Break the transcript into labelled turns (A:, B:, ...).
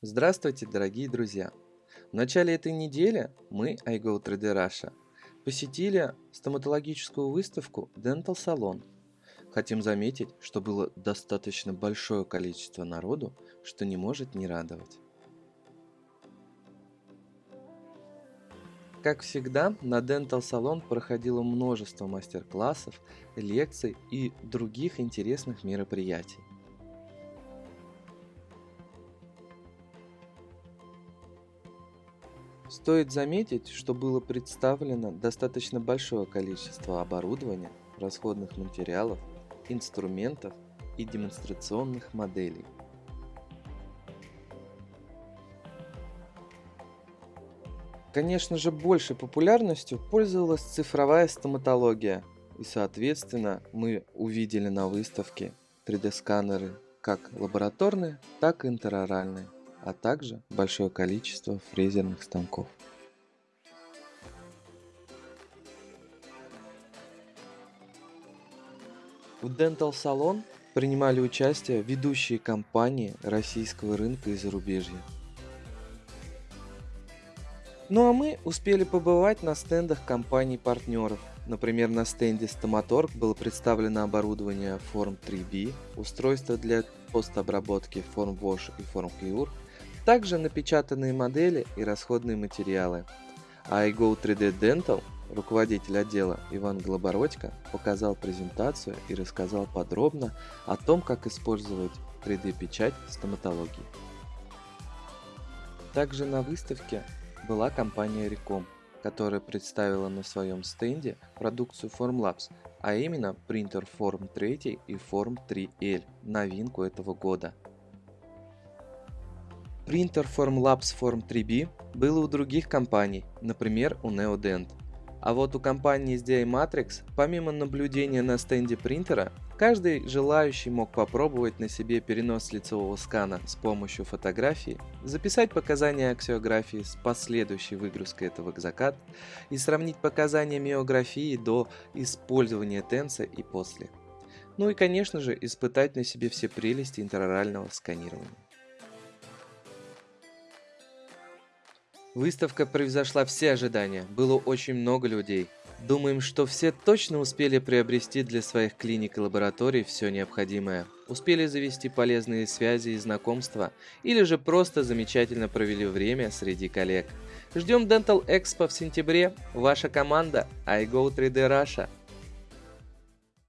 A: Здравствуйте, дорогие друзья! В начале этой недели мы, iGo 3D Russia, посетили стоматологическую выставку Dental Salon. Хотим заметить, что было достаточно большое количество народу, что не может не радовать. Как всегда, на Dental Salon проходило множество мастер-классов, лекций и других интересных мероприятий. Стоит заметить, что было представлено достаточно большое количество оборудования, расходных материалов, инструментов и демонстрационных моделей. Конечно же, большей популярностью пользовалась цифровая стоматология, и, соответственно, мы увидели на выставке 3D-сканеры как лабораторные, так и интероральные а также большое количество фрезерных станков. В Dental Salon принимали участие ведущие компании российского рынка и зарубежья. Ну а мы успели побывать на стендах компаний-партнеров. Например, на стенде Stomatorg было представлено оборудование Form 3B, устройство для постобработки Form Wash и Form Cure, также напечатанные модели и расходные материалы. А iGo 3D Dental, руководитель отдела Иван Глобородько, показал презентацию и рассказал подробно о том, как использовать 3D-печать в стоматологии. Также на выставке была компания Recom, которая представила на своем стенде продукцию Formlabs, а именно принтер Form 3 и Form 3L, новинку этого года – Принтер Formlabs Form 3B был у других компаний, например у Neodent. А вот у компании SDI Matrix, помимо наблюдения на стенде принтера, каждый желающий мог попробовать на себе перенос лицевого скана с помощью фотографии, записать показания аксиографии с последующей выгрузкой этого к закат и сравнить показания миографии до использования тенса и после. Ну и конечно же испытать на себе все прелести интерорального сканирования. Выставка превзошла все ожидания, было очень много людей. Думаем, что все точно успели приобрести для своих клиник и лабораторий все необходимое. Успели завести полезные связи и знакомства, или же просто замечательно провели время среди коллег. Ждем Dental Expo в сентябре. Ваша команда iGo 3D Russia.